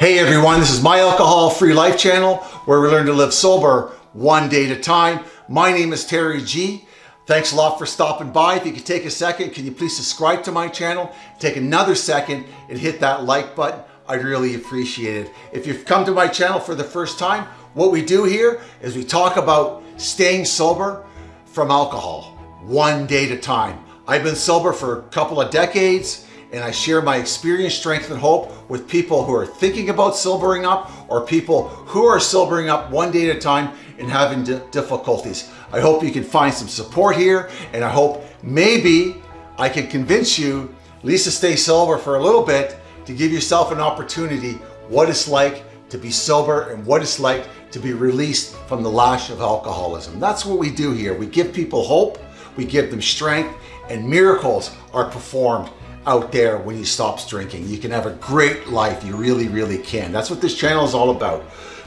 Hey everyone, this is My Alcohol Free Life channel where we learn to live sober one day at a time. My name is Terry G. Thanks a lot for stopping by. If you could take a second, can you please subscribe to my channel? Take another second and hit that like button. I'd really appreciate it. If you've come to my channel for the first time, what we do here is we talk about staying sober from alcohol one day at a time. I've been sober for a couple of decades and I share my experience, strength, and hope with people who are thinking about sobering up or people who are sobering up one day at a time and having difficulties. I hope you can find some support here and I hope maybe I can convince you at least to stay sober for a little bit to give yourself an opportunity what it's like to be sober and what it's like to be released from the lash of alcoholism. That's what we do here. We give people hope, we give them strength, and miracles are performed out there when you stops drinking. You can have a great life. You really, really can. That's what this channel is all about.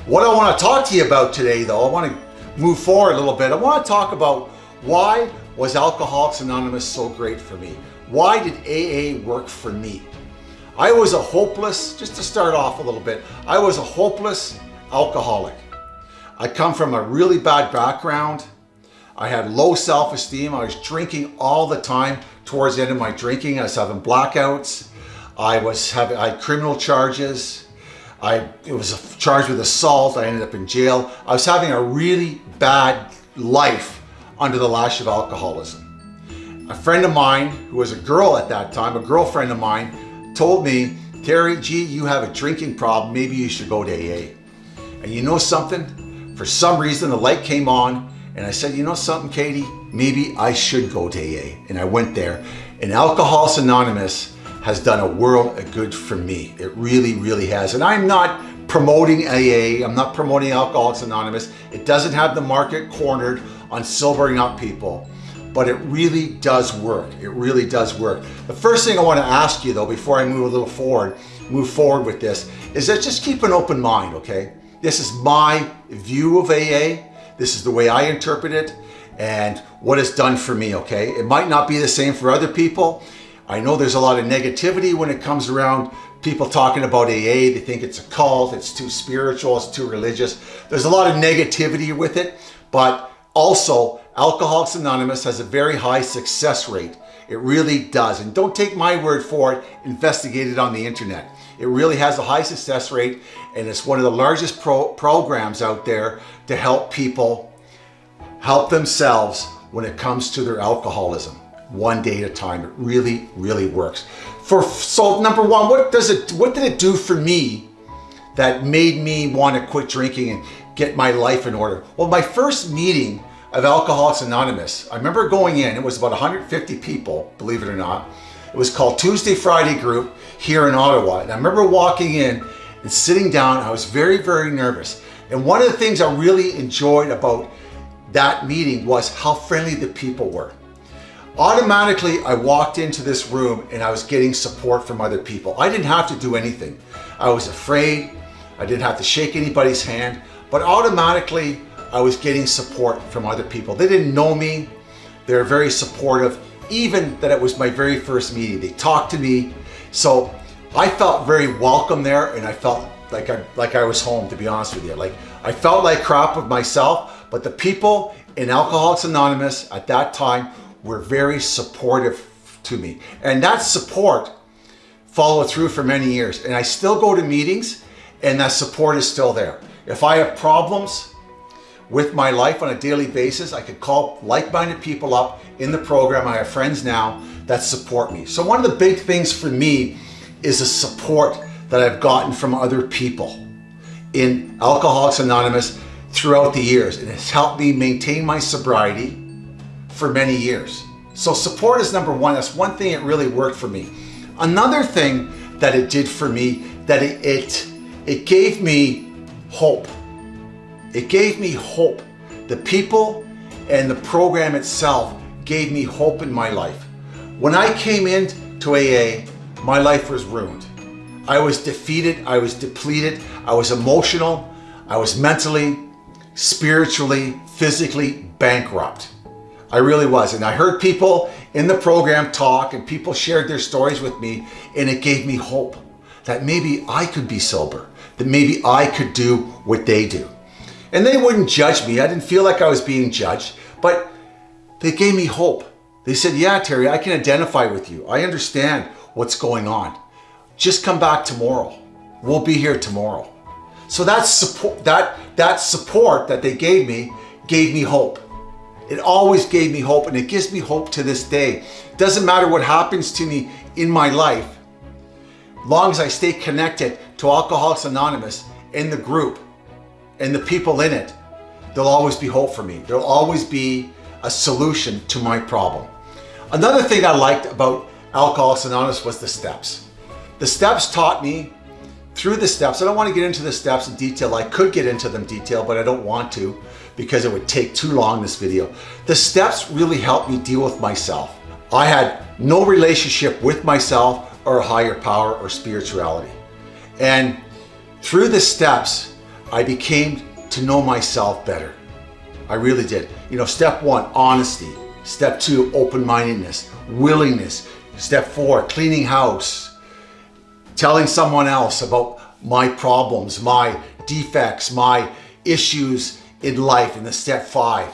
What I want to talk to you about today, though, I want to move forward a little bit. I want to talk about why was Alcoholics Anonymous so great for me? Why did AA work for me? I was a hopeless, just to start off a little bit, I was a hopeless alcoholic. I come from a really bad background. I had low self-esteem. I was drinking all the time. Towards the end of my drinking, I was having blackouts. I was having I had criminal charges. I it was charged with assault. I ended up in jail. I was having a really bad life under the lash of alcoholism. A friend of mine, who was a girl at that time, a girlfriend of mine, told me, Terry, gee, you have a drinking problem. Maybe you should go to AA. And you know something? For some reason, the light came on and I said, you know something, Katie? Maybe I should go to AA. And I went there. And Alcoholics Anonymous has done a world of good for me. It really, really has. And I'm not promoting AA. I'm not promoting Alcoholics Anonymous. It doesn't have the market cornered on sobering up people. But it really does work. It really does work. The first thing I want to ask you though, before I move a little forward, move forward with this, is that just keep an open mind, okay? This is my view of AA. This is the way I interpret it and what it's done for me, okay? It might not be the same for other people. I know there's a lot of negativity when it comes around people talking about AA. They think it's a cult, it's too spiritual, it's too religious. There's a lot of negativity with it, but also Alcoholics Anonymous has a very high success rate. It really does. And don't take my word for it, investigate it on the internet. It really has a high success rate and it's one of the largest pro programs out there to help people help themselves when it comes to their alcoholism one day at a time. It really, really works. For so number one, what does it what did it do for me that made me want to quit drinking and get my life in order? Well, my first meeting of Alcoholics Anonymous, I remember going in, it was about 150 people, believe it or not. It was called Tuesday Friday Group here in Ottawa. And I remember walking in and sitting down, I was very, very nervous. And one of the things I really enjoyed about that meeting was how friendly the people were. Automatically, I walked into this room and I was getting support from other people. I didn't have to do anything. I was afraid. I didn't have to shake anybody's hand, but automatically I was getting support from other people. They didn't know me. They were very supportive, even that it was my very first meeting. They talked to me. So I felt very welcome there and I felt like I, like I was home, to be honest with you. Like I felt like crap of myself, but the people in Alcoholics Anonymous at that time were very supportive to me. And that support followed through for many years. And I still go to meetings and that support is still there. If I have problems with my life on a daily basis, I could call like-minded people up in the program. I have friends now that support me. So one of the big things for me is the support that I've gotten from other people in Alcoholics Anonymous throughout the years. And it's helped me maintain my sobriety for many years. So support is number one. That's one thing that really worked for me. Another thing that it did for me, that it, it, it gave me hope. It gave me hope. The people and the program itself gave me hope in my life. When I came into AA, my life was ruined. I was defeated, I was depleted, I was emotional, I was mentally, spiritually, physically bankrupt. I really was. And I heard people in the program talk and people shared their stories with me and it gave me hope that maybe I could be sober, that maybe I could do what they do. And they wouldn't judge me. I didn't feel like I was being judged, but they gave me hope. They said, yeah, Terry, I can identify with you. I understand what's going on. Just come back tomorrow. We'll be here tomorrow. So that support, that, that support that they gave me gave me hope. It always gave me hope and it gives me hope to this day. Doesn't matter what happens to me in my life, long as I stay connected to Alcoholics Anonymous in the group and the people in it, there'll always be hope for me. There'll always be a solution to my problem. Another thing I liked about Alcoholics Anonymous was the steps. The steps taught me through the steps. I don't want to get into the steps in detail. I could get into them detail, but I don't want to because it would take too long this video. The steps really helped me deal with myself. I had no relationship with myself or higher power or spirituality. And through the steps, I became to know myself better. I really did. You know, step one, honesty. Step two, open-mindedness, willingness. Step four, cleaning house. Telling someone else about my problems, my defects, my issues in life in the step five.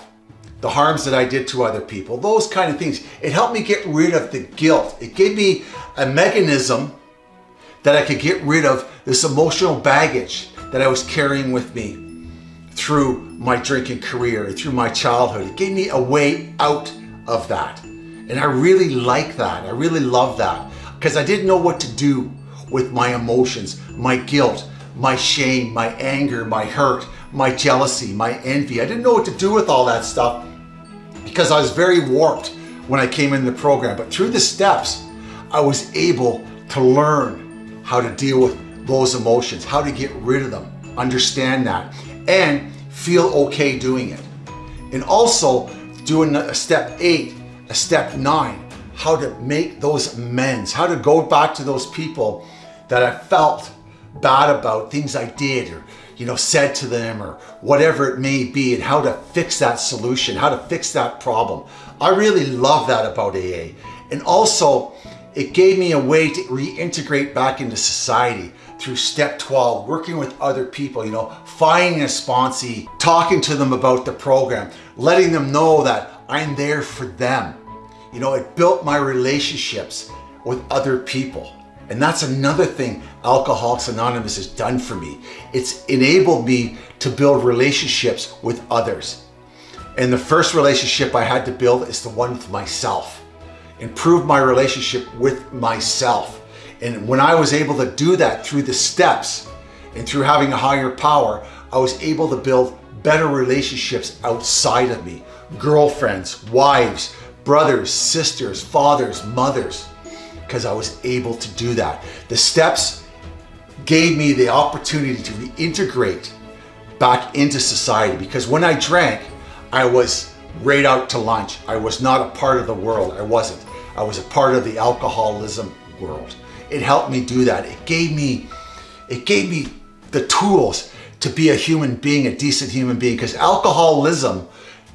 The harms that I did to other people, those kind of things. It helped me get rid of the guilt. It gave me a mechanism that I could get rid of this emotional baggage that I was carrying with me through my drinking career through my childhood. It gave me a way out of that. And I really like that. I really love that because I didn't know what to do with my emotions, my guilt, my shame, my anger, my hurt, my jealousy, my envy. I didn't know what to do with all that stuff because I was very warped when I came in the program. But through the steps, I was able to learn how to deal with those emotions, how to get rid of them, understand that, and feel okay doing it. And also doing a step eight, a step nine, how to make those amends, how to go back to those people that I felt bad about, things I did or you know, said to them or whatever it may be and how to fix that solution, how to fix that problem. I really love that about AA. And also it gave me a way to reintegrate back into society through step 12, working with other people, you know, finding a sponsee, talking to them about the program, letting them know that I'm there for them. You know, it built my relationships with other people. And that's another thing Alcoholics Anonymous has done for me. It's enabled me to build relationships with others. And the first relationship I had to build is the one with myself. Improve my relationship with myself. And when I was able to do that through the steps and through having a higher power, I was able to build better relationships outside of me. Girlfriends, wives, brothers, sisters, fathers, mothers because I was able to do that. The steps gave me the opportunity to reintegrate back into society because when I drank, I was right out to lunch. I was not a part of the world. I wasn't. I was a part of the alcoholism world. It helped me do that. It gave me, it gave me the tools to be a human being, a decent human being, because alcoholism,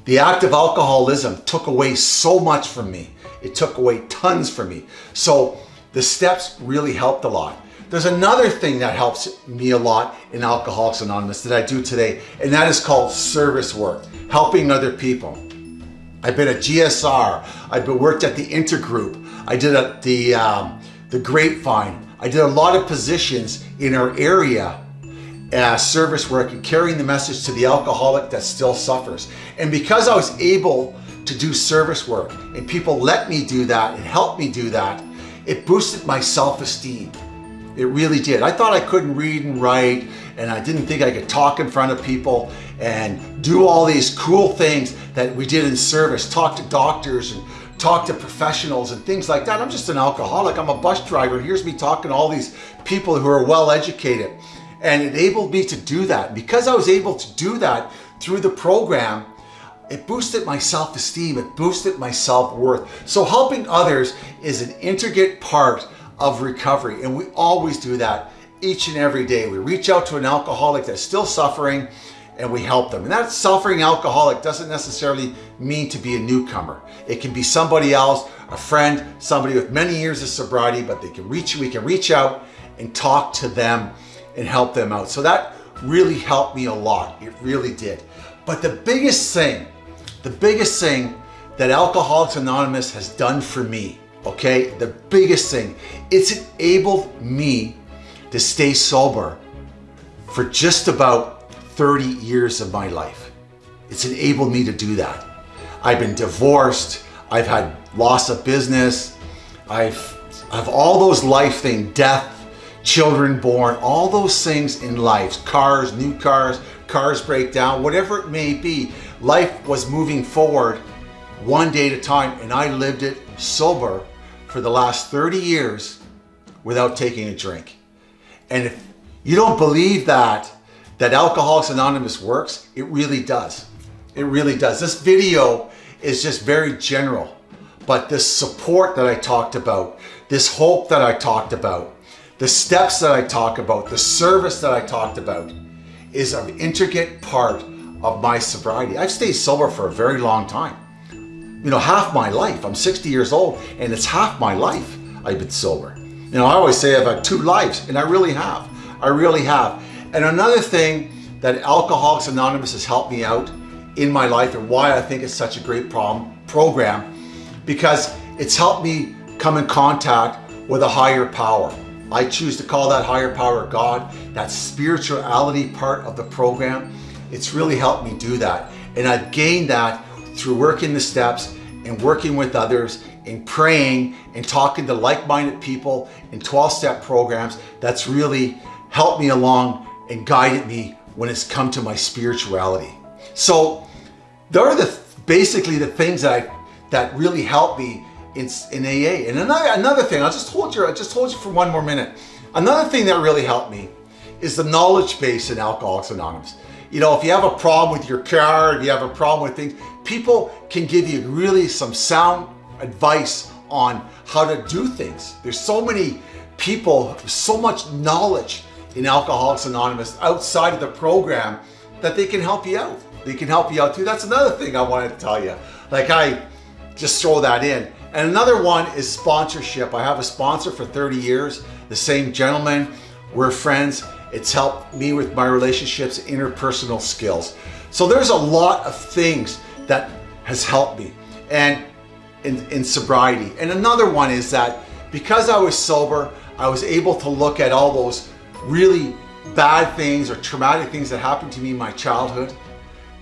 the act of alcoholism took away so much from me. It took away tons from me. So the steps really helped a lot. There's another thing that helps me a lot in Alcoholics Anonymous that I do today, and that is called service work, helping other people. I've been at GSR, I've been worked at the Intergroup, I did a, the, um, the Grapevine, I did a lot of positions in our area uh, service work and carrying the message to the alcoholic that still suffers. And because I was able to do service work and people let me do that and helped me do that, it boosted my self-esteem. It really did. I thought I couldn't read and write and I didn't think I could talk in front of people and do all these cool things that we did in service, talk to doctors and talk to professionals and things like that. I'm just an alcoholic. I'm a bus driver. Here's me talking to all these people who are well educated and it enabled me to do that. Because I was able to do that through the program, it boosted my self-esteem, it boosted my self-worth. So helping others is an intricate part of recovery and we always do that each and every day. We reach out to an alcoholic that's still suffering and we help them. And that suffering alcoholic doesn't necessarily mean to be a newcomer. It can be somebody else, a friend, somebody with many years of sobriety, but they can reach, we can reach out and talk to them and help them out. So that really helped me a lot. It really did. But the biggest thing, the biggest thing that Alcoholics Anonymous has done for me, okay, the biggest thing, it's enabled me to stay sober for just about 30 years of my life. It's enabled me to do that. I've been divorced, I've had loss of business, I've, I've all those life things, death, children born, all those things in life, cars, new cars, cars break down, whatever it may be, life was moving forward one day at a time and I lived it sober for the last 30 years without taking a drink. And if you don't believe that, that Alcoholics Anonymous works, it really does. It really does. This video is just very general, but this support that I talked about, this hope that I talked about, the steps that I talk about, the service that I talked about is an intricate part of my sobriety. I've stayed sober for a very long time. You know, half my life. I'm 60 years old and it's half my life I've been sober. You know, I always say I've had two lives and I really have. I really have. And another thing that Alcoholics Anonymous has helped me out in my life and why I think it's such a great problem, program, because it's helped me come in contact with a higher power. I choose to call that higher power God, that spirituality part of the program. It's really helped me do that. And I've gained that through working the steps and working with others and praying and talking to like-minded people in 12-step programs. That's really helped me along and guided me when it's come to my spirituality. So there are the basically the things that I, that really helped me in, in AA. And another, another thing, I'll just hold you, I just hold you for one more minute. Another thing that really helped me is the knowledge base in Alcoholics Anonymous. You know, if you have a problem with your car, if you have a problem with things, people can give you really some sound advice on how to do things. There's so many people, so much knowledge in Alcoholics Anonymous outside of the program that they can help you out. They can help you out too. That's another thing I wanted to tell you. Like I just throw that in. And another one is sponsorship. I have a sponsor for 30 years, the same gentleman. We're friends. It's helped me with my relationships, interpersonal skills. So there's a lot of things that has helped me and in, in sobriety. And another one is that because I was sober, I was able to look at all those really bad things or traumatic things that happened to me in my childhood.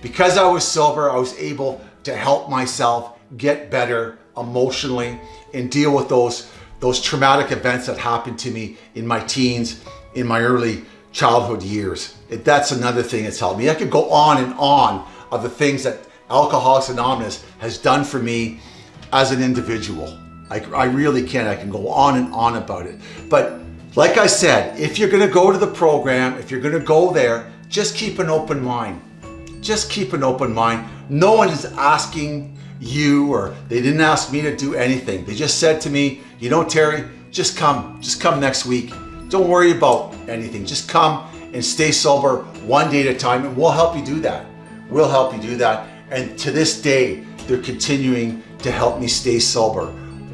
Because I was sober, I was able to help myself get better emotionally and deal with those, those traumatic events that happened to me in my teens, in my early childhood years. That's another thing that's helped me. I could go on and on of the things that Alcoholics Anonymous has done for me as an individual. I, I really can. I can go on and on about it. But like I said, if you're going to go to the program, if you're going to go there, just keep an open mind. Just keep an open mind. No one is asking you or they didn't ask me to do anything. They just said to me, you know, Terry, just come, just come next week. Don't worry about anything. Just come and stay sober one day at a time and we'll help you do that. We'll help you do that. And to this day, they're continuing to help me stay sober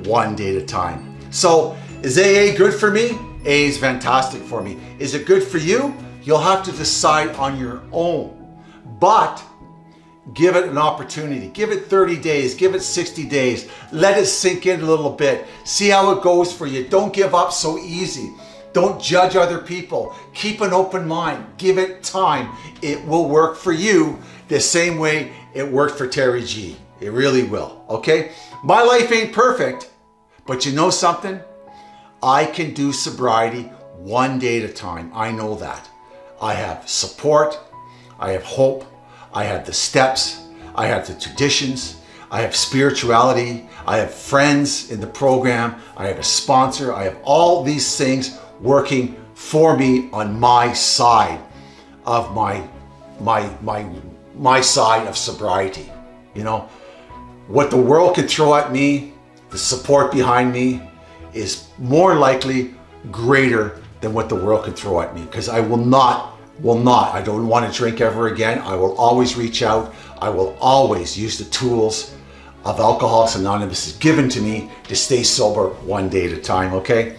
one day at a time. So is AA good for me? A is fantastic for me. Is it good for you? You'll have to decide on your own. But give it an opportunity. Give it 30 days, give it 60 days. Let it sink in a little bit. See how it goes for you. Don't give up so easy. Don't judge other people. Keep an open mind. Give it time. It will work for you the same way it worked for Terry G. It really will, okay? My life ain't perfect, but you know something? I can do sobriety one day at a time. I know that. I have support. I have hope. I have the steps. I have the traditions. I have spirituality. I have friends in the program. I have a sponsor. I have all these things working for me on my side of my, my, my, my side of sobriety. You know, what the world could throw at me, the support behind me, is more likely greater than what the world can throw at me because I will not, will not, I don't want to drink ever again. I will always reach out. I will always use the tools of Alcoholics Anonymous is given to me to stay sober one day at a time, okay?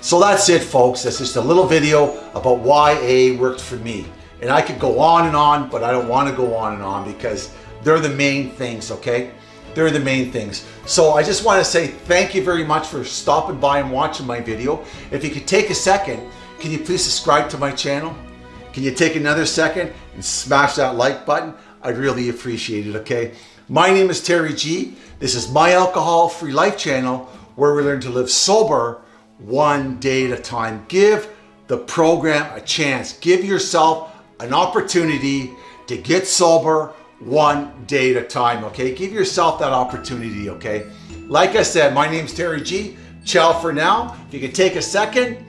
So that's it folks. That's just a little video about why AA worked for me. And I could go on and on, but I don't want to go on and on because they're the main things, okay? They're the main things. So I just want to say thank you very much for stopping by and watching my video. If you could take a second, can you please subscribe to my channel? Can you take another second and smash that like button? I'd really appreciate it, okay? My name is Terry G. This is my alcohol free life channel where we learn to live sober one day at a time. Give the program a chance. Give yourself an opportunity to get sober one day at a time, okay? Give yourself that opportunity, okay? Like I said, my name's Terry G. Ciao for now. If you could take a second,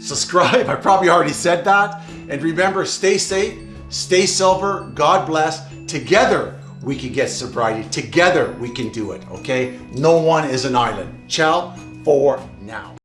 subscribe. I probably already said that. And remember, stay safe, stay sober, God bless. Together, we can get sobriety. Together, we can do it, okay? No one is an island. Ciao for now.